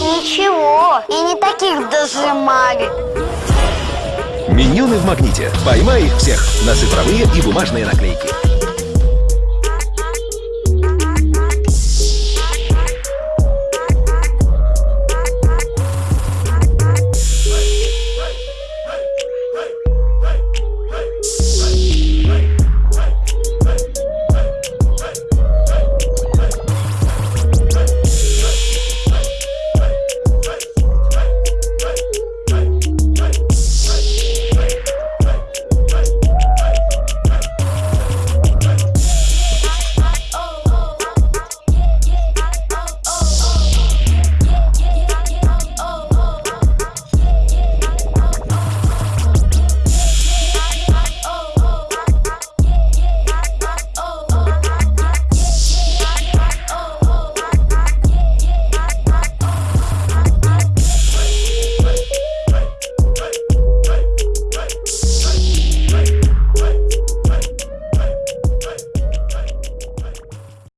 Ничего, и не таких даже дожимали. Миньоны в магните. Поймай их всех на цифровые и бумажные наклейки.